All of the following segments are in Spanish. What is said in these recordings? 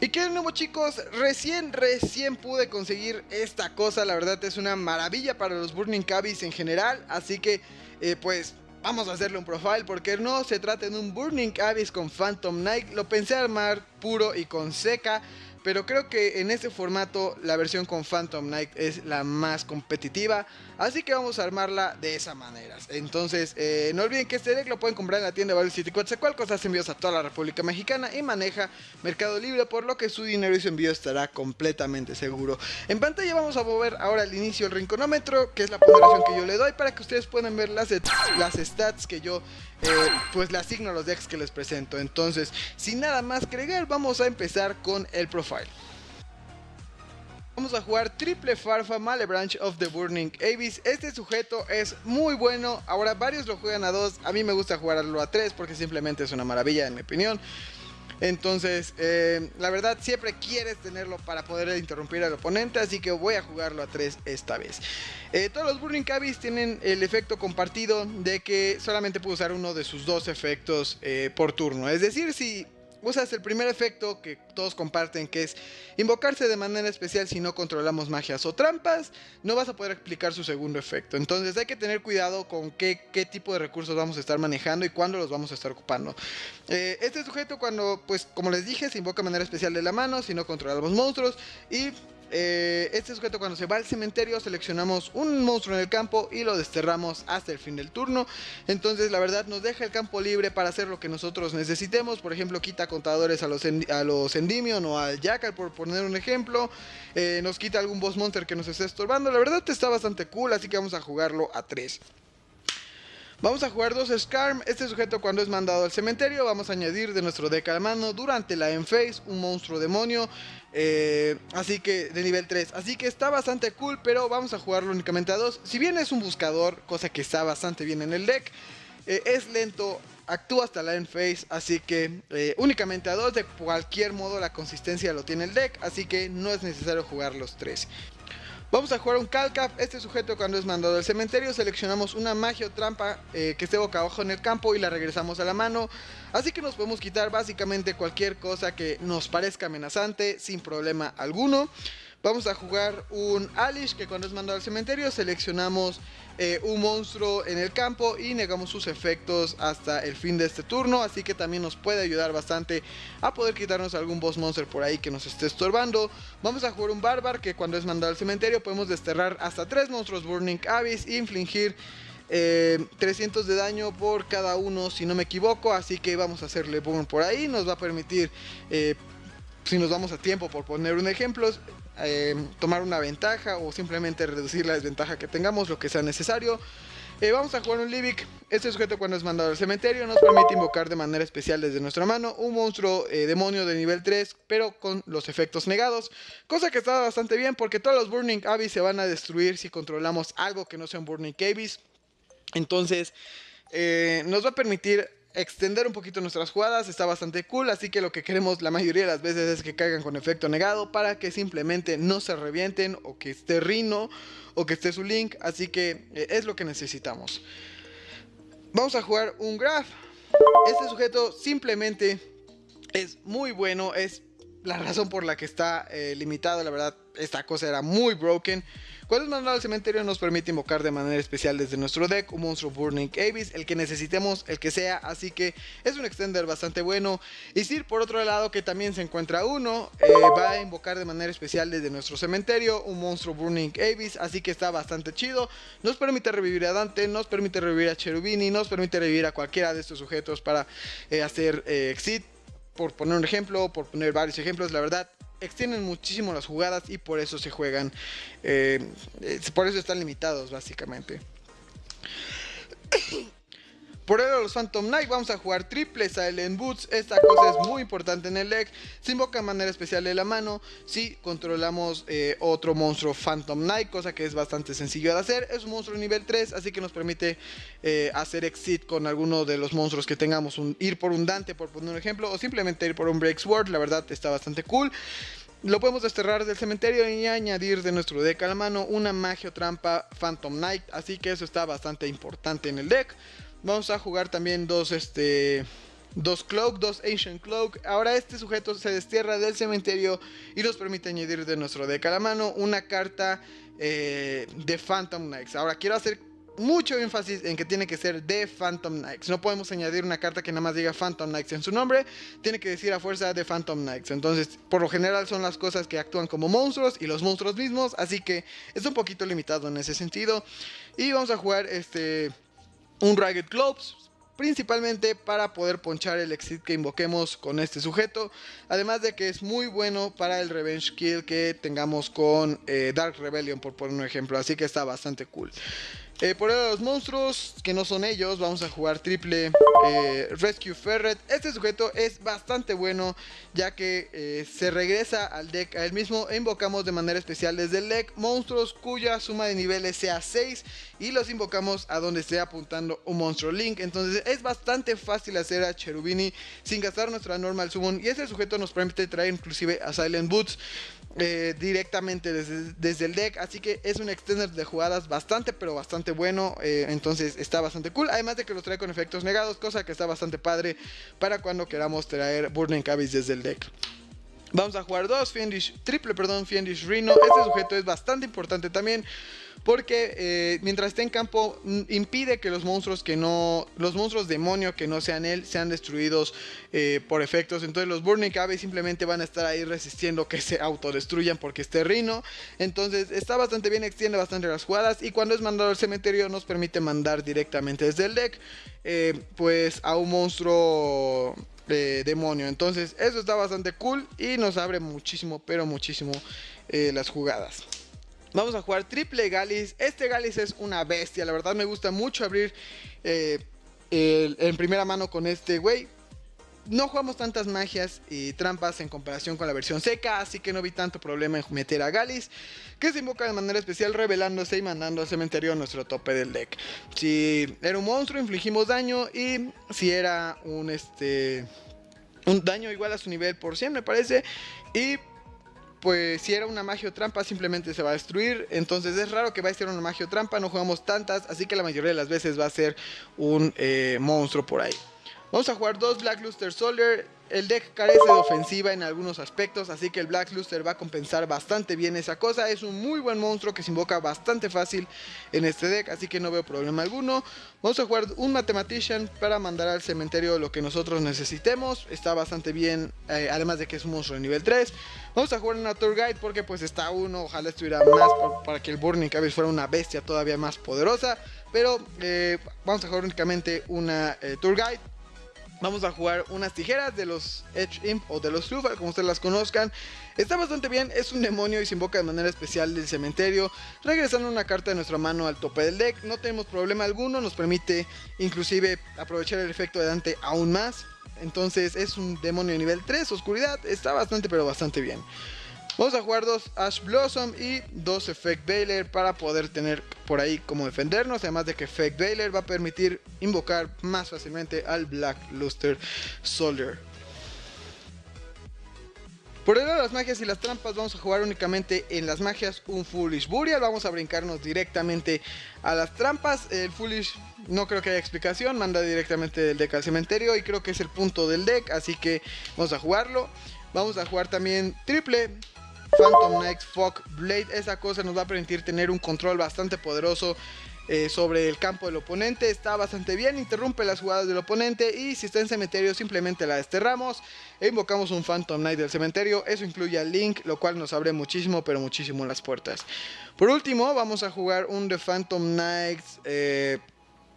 Y que de nuevo chicos, recién, recién pude conseguir esta cosa, la verdad es una maravilla para los Burning Cabbies en general, así que eh, pues vamos a hacerle un profile porque no se trata de un Burning Abyss con Phantom Knight, lo pensé armar puro y con seca, pero creo que en este formato la versión con Phantom Knight es la más competitiva, así que vamos a armarla de esa manera. Entonces, eh, no olviden que este deck lo pueden comprar en la tienda Value City cosa hace envíos a toda la República Mexicana y maneja Mercado Libre, por lo que su dinero y su envío estará completamente seguro. En pantalla vamos a mover ahora al inicio el rinconómetro, que es la ponderación que yo le doy para que ustedes puedan ver las, las stats que yo eh, pues le asigno a los decks que les presento. Entonces, sin nada más que agregar, vamos a empezar con el profile. Vamos a jugar Triple Farfa Malebranch of the Burning Abyss. Este sujeto es muy bueno. Ahora varios lo juegan a 2. A mí me gusta jugarlo a 3 porque simplemente es una maravilla en mi opinión. Entonces, eh, la verdad, siempre quieres tenerlo para poder interrumpir al oponente, así que voy a jugarlo a 3 esta vez. Eh, todos los Burning Cabbies tienen el efecto compartido de que solamente puedo usar uno de sus dos efectos eh, por turno. Es decir, si usas el primer efecto que todos comparten, que es invocarse de manera especial si no controlamos magias o trampas, no vas a poder explicar su segundo efecto. Entonces hay que tener cuidado con qué, qué tipo de recursos vamos a estar manejando y cuándo los vamos a estar ocupando. Eh, este sujeto cuando, pues como les dije, se invoca de manera especial de la mano si no controlamos monstruos y eh, este sujeto cuando se va al cementerio seleccionamos un monstruo en el campo y lo desterramos hasta el fin del turno. Entonces la verdad nos deja el campo libre para hacer lo que nosotros necesitemos. Por ejemplo quita contadores a los, a los Endymion o al Jackal por poner un ejemplo. Eh, nos quita algún boss monster que nos esté estorbando. La verdad está bastante cool así que vamos a jugarlo a 3. Vamos a jugar dos Scarm. Este sujeto cuando es mandado al cementerio vamos a añadir de nuestro deck a mano durante la end phase un monstruo demonio. Eh, así que de nivel 3. Así que está bastante cool, pero vamos a jugarlo únicamente a dos. Si bien es un buscador, cosa que está bastante bien en el deck, eh, es lento, actúa hasta la end phase, así que eh, únicamente a dos. De cualquier modo la consistencia lo tiene el deck, así que no es necesario jugar los tres. Vamos a jugar un Calcap. Este sujeto cuando es mandado al cementerio seleccionamos una magia o trampa eh, que esté boca abajo en el campo y la regresamos a la mano. Así que nos podemos quitar básicamente cualquier cosa que nos parezca amenazante sin problema alguno. Vamos a jugar un Alish que cuando es mandado al cementerio seleccionamos eh, un monstruo en el campo y negamos sus efectos hasta el fin de este turno. Así que también nos puede ayudar bastante a poder quitarnos algún boss monster por ahí que nos esté estorbando. Vamos a jugar un Barbar que cuando es mandado al cementerio podemos desterrar hasta tres monstruos Burning Abyss e infligir 300 eh, de daño por cada uno si no me equivoco. Así que vamos a hacerle burn por ahí. Nos va a permitir... Eh, si nos vamos a tiempo por poner un ejemplo, eh, tomar una ventaja o simplemente reducir la desventaja que tengamos, lo que sea necesario. Eh, vamos a jugar un Libic. Este sujeto cuando es mandado al cementerio nos permite invocar de manera especial desde nuestra mano un monstruo eh, demonio de nivel 3, pero con los efectos negados. Cosa que está bastante bien porque todos los Burning Abyss se van a destruir si controlamos algo que no sea un Burning Abyss. Entonces nos va a permitir extender un poquito nuestras jugadas, está bastante cool, así que lo que queremos la mayoría de las veces es que caigan con efecto negado para que simplemente no se revienten o que esté Rino o que esté su link, así que eh, es lo que necesitamos. Vamos a jugar un graph. Este sujeto simplemente es muy bueno, es la razón por la que está eh, limitado, la verdad, esta cosa era muy broken. Cuando es mandado al cementerio nos permite invocar de manera especial desde nuestro deck un monstruo Burning Abyss, el que necesitemos, el que sea, así que es un extender bastante bueno. Y Sir, por otro lado, que también se encuentra uno, eh, va a invocar de manera especial desde nuestro cementerio un monstruo Burning Abyss, así que está bastante chido. Nos permite revivir a Dante, nos permite revivir a Cherubini, nos permite revivir a cualquiera de estos sujetos para eh, hacer eh, exit por poner un ejemplo, por poner varios ejemplos, la verdad extienden muchísimo las jugadas y por eso se juegan, eh, por eso están limitados básicamente. Por ello los Phantom Knight vamos a jugar triple Silent Boots, esta cosa es muy importante en el deck, se invoca de manera especial de la mano si controlamos eh, otro monstruo Phantom Knight, cosa que es bastante sencillo de hacer, es un monstruo nivel 3, así que nos permite eh, hacer exit con alguno de los monstruos que tengamos, ir por un Dante por poner un ejemplo, o simplemente ir por un Break Sword, la verdad está bastante cool. Lo podemos desterrar del cementerio y añadir de nuestro deck a la mano una magia o trampa Phantom Knight, así que eso está bastante importante en el deck. Vamos a jugar también dos, este, dos Cloak, dos Ancient Cloak. Ahora este sujeto se destierra del cementerio y nos permite añadir de nuestro deck a la mano una carta eh, de Phantom Knights. Ahora quiero hacer mucho énfasis en que tiene que ser de Phantom Knights. No podemos añadir una carta que nada más diga Phantom Knights en su nombre. Tiene que decir a fuerza de Phantom Knights. Entonces, por lo general son las cosas que actúan como monstruos y los monstruos mismos. Así que es un poquito limitado en ese sentido. Y vamos a jugar este un Ragged Globes principalmente para poder ponchar el exit que invoquemos con este sujeto. Además de que es muy bueno para el revenge kill que tengamos con eh, Dark Rebellion, por poner un ejemplo. Así que está bastante cool. Eh, por los monstruos que no son ellos, vamos a jugar triple eh, Rescue Ferret. Este sujeto es bastante bueno, ya que eh, se regresa al deck a él mismo e invocamos de manera especial desde el deck monstruos cuya suma de niveles sea 6 y los invocamos a donde esté apuntando un monstruo link. Entonces es bastante fácil hacer a Cherubini sin gastar nuestra normal summon y este sujeto nos permite traer inclusive a Silent Boots. Eh, directamente desde, el deck. Así que es un extender de jugadas bastante, pero bastante bueno. Eh, entonces está bastante cool. Además de que lo trae con efectos negados, cosa que está bastante padre para cuando queramos traer Burning Cabbage desde el deck. Vamos a jugar dos Fiendish, triple, perdón, Fiendish Rhino. Este sujeto es bastante importante también porque eh, mientras esté en campo mm, impide que los monstruos que no, los monstruos demonio que no sean él sean destruidos eh, por efectos. Entonces los Burning Cabbage simplemente van a estar ahí resistiendo que se autodestruyan porque esté Rhino. Entonces está bastante bien, extiende bastante las jugadas y cuando es mandado al cementerio nos permite mandar directamente desde el deck eh, pues a un monstruo demonio. Entonces eso está bastante cool y nos abre muchísimo, pero muchísimo eh, las jugadas. Vamos a jugar triple Galis. Este Galis es una bestia. La verdad me gusta mucho abrir eh, en primera mano con este güey. No jugamos tantas magias y trampas en comparación con la versión seca, así que no vi tanto problema en meter a Galis, que se invoca de manera especial revelándose y mandando al cementerio a nuestro tope del deck. Si era un monstruo, infligimos daño y si era un este un daño igual a su nivel por 100 me parece y pues si era una magia o trampa simplemente se va a destruir. Entonces es raro que va a ser una magia o trampa, no jugamos tantas, así que la mayoría de las veces va a ser un eh, monstruo por ahí. Vamos a jugar dos Black Luster Soldier. El deck carece de ofensiva en algunos aspectos, así que el Black Luster va a compensar bastante bien esa cosa. Es un muy buen monstruo que se invoca bastante fácil en este deck, así que no veo problema alguno. Vamos a jugar un Mathematician para mandar al cementerio lo que nosotros necesitemos. Está bastante bien, eh, además de que es un monstruo de nivel 3. Vamos a jugar una Tour Guide porque pues está uno, ojalá estuviera más para que el Burning Cabbage fuera una bestia todavía más poderosa. Pero eh, vamos a jugar únicamente una eh, Tour Guide Vamos a jugar unas tijeras de los Edge Imp o de los Lufal, como ustedes las conozcan. Está bastante bien, es un demonio y se invoca de manera especial del cementerio, regresando una carta de nuestra mano al tope del deck. No tenemos problema alguno, nos permite inclusive aprovechar el efecto de Dante aún más. Entonces es un demonio de nivel 3, oscuridad, está bastante pero bastante bien. Vamos a jugar dos Ash Blossom y dos Effect Veiler para poder tener por ahí como defendernos. Además de que Effect Veiler va a permitir invocar más fácilmente al Black Luster Soldier. Por el lado de las magias y las trampas vamos a jugar únicamente en las magias un Foolish Burial. Vamos a brincarnos directamente a las trampas. El Foolish no creo que haya explicación, manda directamente del deck al cementerio y creo que es el punto del deck, así que vamos a jugarlo. Vamos a jugar también triple Phantom Knights Fog Blade. Esa cosa nos va a permitir tener un control bastante poderoso eh, sobre el campo del oponente. Está bastante bien, interrumpe las jugadas del oponente y si está en cementerio simplemente la desterramos e invocamos un Phantom Knight del cementerio. Eso incluye al Link, lo cual nos abre muchísimo, pero muchísimo las puertas. Por último, vamos a jugar un The Phantom Knights... Eh,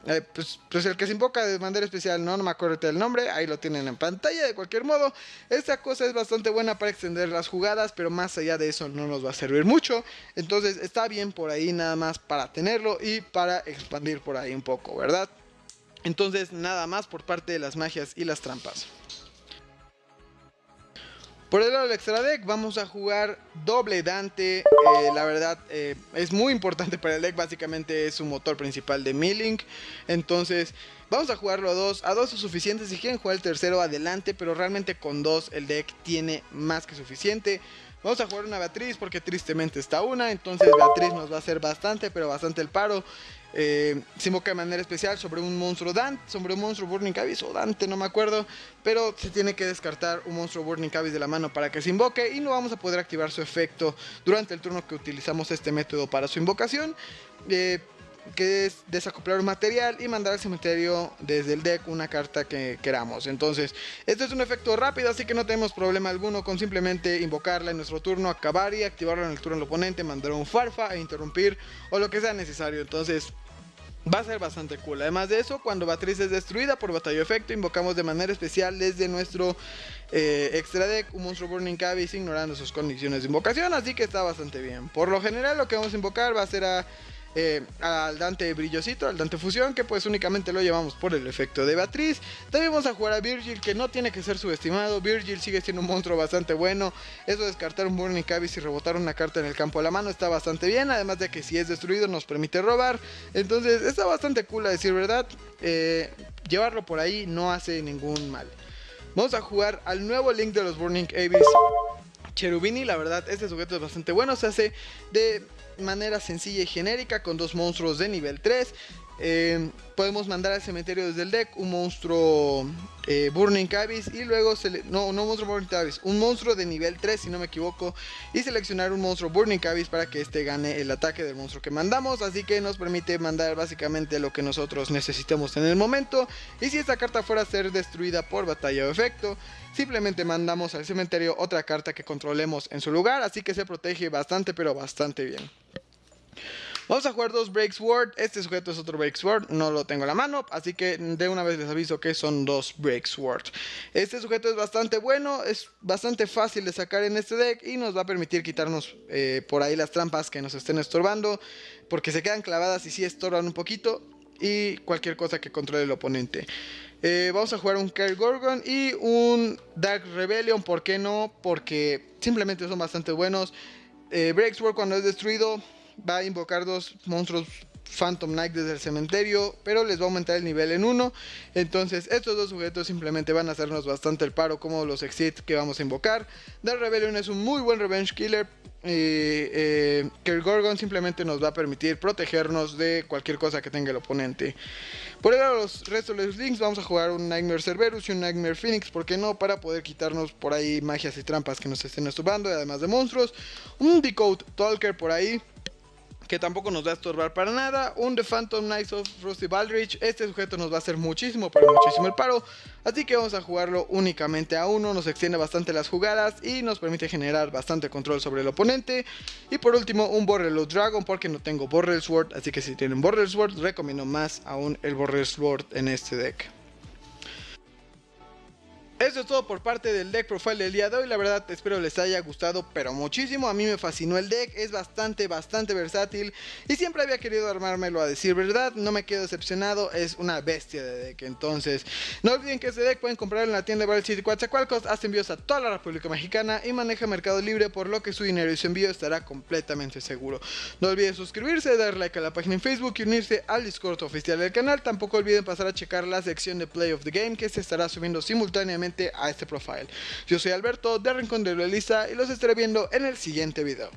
eh, pues, pues, el que se invoca de manera especial, no, no me acuerdo del nombre, ahí lo tienen en pantalla. De cualquier modo, esta cosa es bastante buena para extender las jugadas, pero más allá de eso no nos va a servir mucho. Entonces está bien por ahí nada más para tenerlo y para expandir por ahí un poco, ¿verdad? Entonces nada más por parte de las magias y las trampas. Por el lado del extra deck vamos a jugar doble Dante. Eh, la verdad eh, es muy importante para el deck. Básicamente es su motor principal de milling. Entonces vamos a jugarlo a dos. A dos es suficiente. Si quieren jugar el tercero adelante. Pero realmente con dos el deck tiene más que suficiente. Vamos a jugar una Beatriz porque tristemente está una. Entonces Beatriz nos va a hacer bastante, pero bastante el paro. Eh, se invoca de manera especial sobre un monstruo Dante, sobre un monstruo Burning Abyss o Dante, no me acuerdo. Pero se tiene que descartar un monstruo Burning Abyss de la mano para que se invoque y no vamos a poder activar su efecto durante el turno que utilizamos este método para su invocación. Eh, que es desacoplar un material y mandar al cementerio desde el deck una carta que queramos. Entonces, este es un efecto rápido, así que no tenemos problema alguno con simplemente invocarla en nuestro turno, acabar y activarlo en el turno del oponente, mandar un farfa e interrumpir o lo que sea necesario. Entonces, va a ser bastante cool. Además de eso, cuando Batriz es destruida por batalla efecto, invocamos de manera especial desde nuestro eh, extra deck un monstruo Burning Abyss ignorando sus condiciones de invocación, así que está bastante bien. Por lo general, lo que vamos a invocar va a ser a eh, al Dante Brillosito, al Dante Fusión, que pues únicamente lo llevamos por el efecto de Beatriz. También vamos a jugar a Virgil, que no tiene que ser subestimado. Virgil sigue siendo un monstruo bastante bueno. Eso de descartar un Burning Abyss y rebotar una carta en el campo de la mano está bastante bien. Además de que si es destruido nos permite robar. Entonces está bastante cool a decir verdad. Eh, llevarlo por ahí no hace ningún mal. Vamos a jugar al nuevo link de los Burning Abyss. Cherubini, la verdad, este sujeto es bastante bueno. Se hace de manera sencilla y genérica con dos monstruos de nivel 3. Eh, podemos mandar al cementerio desde el deck un monstruo eh, Burning Abyss y luego, no, no monstruo Burning Abyss, un monstruo de nivel 3 si no me equivoco y seleccionar un monstruo Burning Abyss para que este gane el ataque del monstruo que mandamos, así que nos permite mandar básicamente lo que nosotros necesitemos en el momento. Y si esta carta fuera a ser destruida por batalla o efecto, simplemente mandamos al cementerio otra carta que controlemos en su lugar, así que se protege bastante pero bastante bien. Vamos a jugar dos Break Sword. Este sujeto es otro Break Sword. No lo tengo a la mano. Así que de una vez les aviso que son dos Break Sword. Este sujeto es bastante bueno. Es bastante fácil de sacar en este deck. Y nos va a permitir quitarnos eh, por ahí las trampas que nos estén estorbando. Porque se quedan clavadas y sí estorban un poquito. Y cualquier cosa que controle el oponente. Eh, vamos a jugar un Kerr Gorgon y un Dark Rebellion. ¿Por qué no? Porque simplemente son bastante buenos. Eh, Break Sword cuando es destruido va a invocar dos monstruos Phantom Knight desde el cementerio, pero les va a aumentar el nivel en uno. Entonces, estos dos sujetos simplemente van a hacernos bastante el paro, como los Exit que vamos a invocar. Dark Rebellion es un muy buen Revenge Killer. Eh, Gorgon simplemente nos va a permitir protegernos de cualquier cosa que tenga el oponente. Por el los restos de los links vamos a jugar un Nightmare Cerberus y un Nightmare Phoenix, ¿por qué no? Para poder quitarnos por ahí magias y trampas que nos estén esturbando, además de monstruos. Un Decode Talker por ahí que tampoco nos va a estorbar para nada. Un The Phantom Knights of Rusty Baldrich. Este sujeto nos va a hacer muchísimo, pero muchísimo el paro. Así que vamos a jugarlo únicamente a uno. Nos extiende bastante las jugadas y nos permite generar bastante control sobre el oponente. Y por último, un Borrel Dragon, porque no tengo Borrel Sword. Así que si tienen Borrel Sword, recomiendo más aún el Borrel Sword en este deck. Eso es todo por parte del deck profile del día de hoy. La verdad espero les haya gustado pero muchísimo. A mí me fascinó el deck. Es bastante, bastante versátil. Y siempre había querido armármelo a decir verdad. No me quedo decepcionado. Es una bestia de deck. Entonces, no olviden que este deck pueden comprarlo en la tienda de Battle City Coatzacoalcos. Hace envíos a toda la República Mexicana y maneja Mercado Libre. Por lo que su dinero y su envío estará completamente seguro. No olviden suscribirse, dar like a la página en Facebook y unirse al Discord oficial del canal. Tampoco olviden pasar a checar la sección de Play of the Game que se estará subiendo simultáneamente a este profile. Yo soy Alberto de Rincón de Lisa y los estaré viendo en el siguiente video.